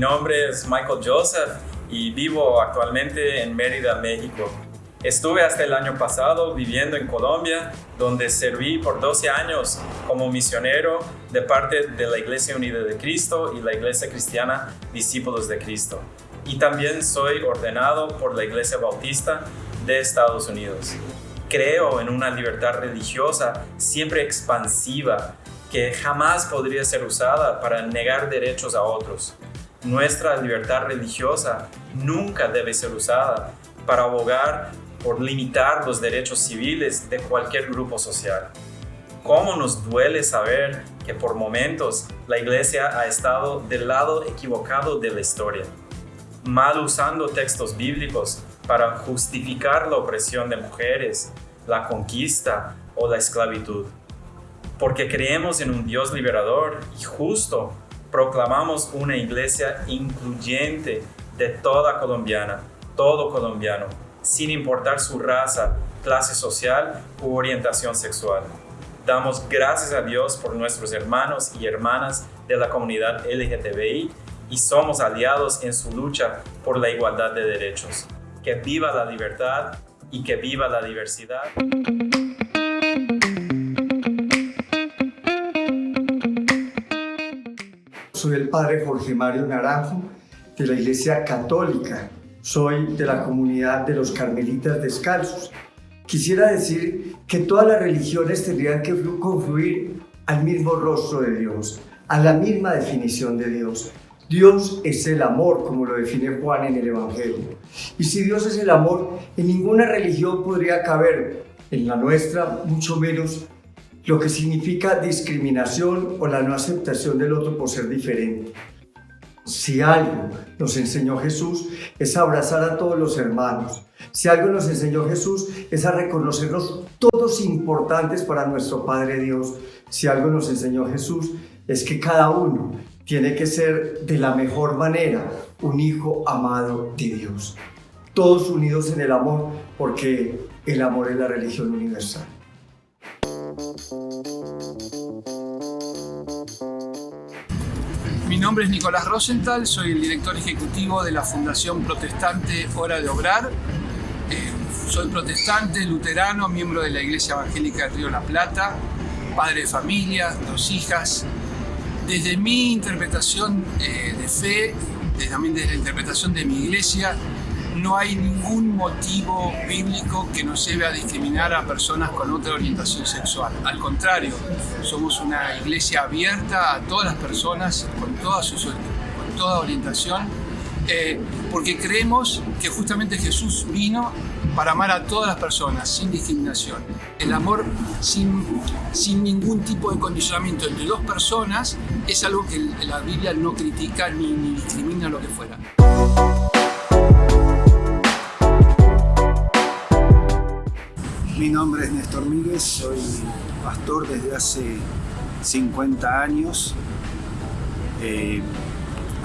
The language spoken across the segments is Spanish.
nombre es Michael Joseph y vivo actualmente en Mérida, México. Estuve hasta el año pasado viviendo en Colombia, donde serví por 12 años como misionero de parte de la Iglesia Unida de Cristo y la Iglesia Cristiana Discípulos de Cristo. Y también soy ordenado por la Iglesia Bautista de Estados Unidos. Creo en una libertad religiosa siempre expansiva que jamás podría ser usada para negar derechos a otros. Nuestra libertad religiosa nunca debe ser usada para abogar por limitar los derechos civiles de cualquier grupo social. ¿Cómo nos duele saber que por momentos la Iglesia ha estado del lado equivocado de la historia, mal usando textos bíblicos para justificar la opresión de mujeres, la conquista o la esclavitud? Porque creemos en un Dios liberador y justo, proclamamos una iglesia incluyente de toda colombiana, todo colombiano, sin importar su raza, clase social u orientación sexual. Damos gracias a Dios por nuestros hermanos y hermanas de la comunidad LGTBI y somos aliados en su lucha por la igualdad de derechos. Que viva la libertad y que viva la diversidad. Padre Jorge Mario Naranjo de la Iglesia Católica soy de la comunidad de los carmelitas descalzos. Quisiera decir que todas las religiones tendrían que confluir al mismo rostro de Dios, a la misma definición de Dios. Dios es el amor, como lo define Juan en el Evangelio. Y si Dios es el amor, en ninguna religión podría caber, en la nuestra mucho menos, lo que significa discriminación o la no aceptación del otro por ser diferente. Si algo nos enseñó Jesús es abrazar a todos los hermanos. Si algo nos enseñó Jesús es a reconocernos todos importantes para nuestro Padre Dios. Si algo nos enseñó Jesús es que cada uno tiene que ser de la mejor manera un hijo amado de Dios. Todos unidos en el amor porque el amor es la religión universal. Mi nombre es Nicolás Rosenthal, soy el director ejecutivo de la Fundación Protestante Hora de Obrar. Eh, soy protestante, luterano, miembro de la Iglesia Evangélica de Río La Plata, padre de familia, dos hijas. Desde mi interpretación eh, de fe, también desde la interpretación de mi iglesia, no hay ningún motivo bíblico que nos lleve a discriminar a personas con otra orientación sexual. Al contrario, somos una iglesia abierta a todas las personas con toda, con toda orientación, eh, porque creemos que justamente Jesús vino para amar a todas las personas sin discriminación. El amor sin, sin ningún tipo de condicionamiento entre dos personas es algo que la Biblia no critica ni, ni discrimina lo que fuera. Mi nombre es Néstor Míguez, soy pastor desde hace 50 años, eh,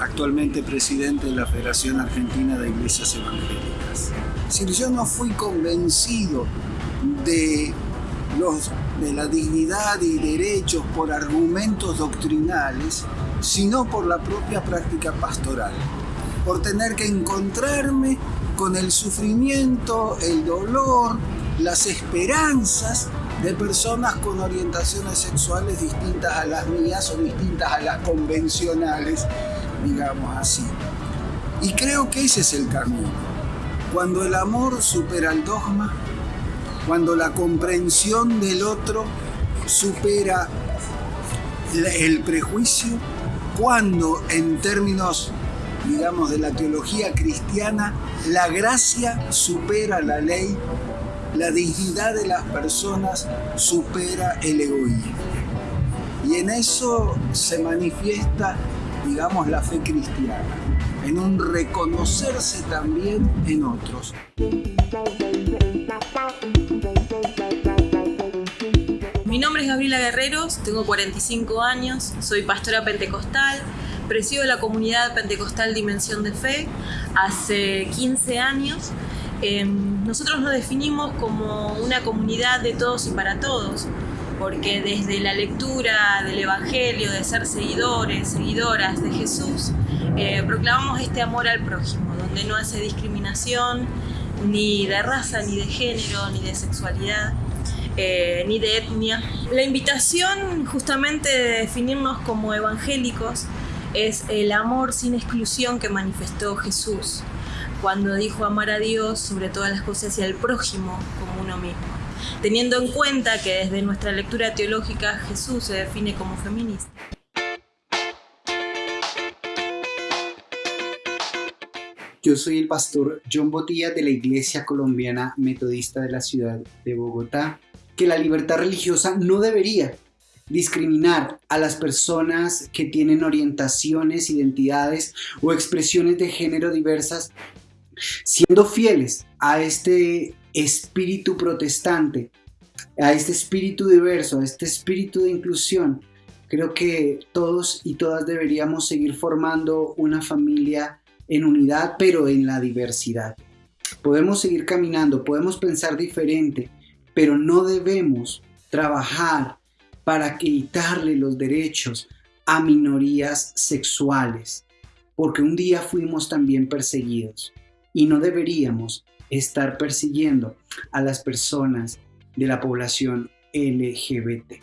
actualmente presidente de la Federación Argentina de Iglesias Evangélicas. Si yo no fui convencido de, los, de la dignidad y derechos por argumentos doctrinales, sino por la propia práctica pastoral, por tener que encontrarme con el sufrimiento, el dolor, las esperanzas de personas con orientaciones sexuales distintas a las mías o distintas a las convencionales, digamos así. Y creo que ese es el camino. Cuando el amor supera el dogma, cuando la comprensión del otro supera el prejuicio, cuando en términos, digamos, de la teología cristiana, la gracia supera la ley la dignidad de las personas supera el egoísmo. Y en eso se manifiesta, digamos, la fe cristiana, en un reconocerse también en otros. Mi nombre es Gabriela Guerreros, tengo 45 años, soy pastora pentecostal, presido la comunidad pentecostal Dimensión de Fe hace 15 años Em, nosotros nos definimos como una comunidad de todos y para todos, porque desde la lectura del Evangelio, de ser seguidores, seguidoras de Jesús, eh, proclamamos este amor al prójimo, donde no hace discriminación ni de raza, ni de género, ni de sexualidad. Eh, ni de etnia. La invitación justamente de definirnos como evangélicos es el amor sin exclusión que manifestó Jesús cuando dijo amar a Dios sobre todas las cosas y al prójimo como uno mismo, teniendo en cuenta que desde nuestra lectura teológica Jesús se define como feminista. Yo soy el pastor John Botilla de la Iglesia Colombiana Metodista de la ciudad de Bogotá, que la libertad religiosa no debería discriminar a las personas que tienen orientaciones, identidades o expresiones de género diversas, siendo fieles a este espíritu protestante, a este espíritu diverso, a este espíritu de inclusión. Creo que todos y todas deberíamos seguir formando una familia en unidad, pero en la diversidad. Podemos seguir caminando, podemos pensar diferente, pero no debemos trabajar para quitarle los derechos a minorías sexuales, porque un día fuimos también perseguidos y no deberíamos estar persiguiendo a las personas de la población LGBT.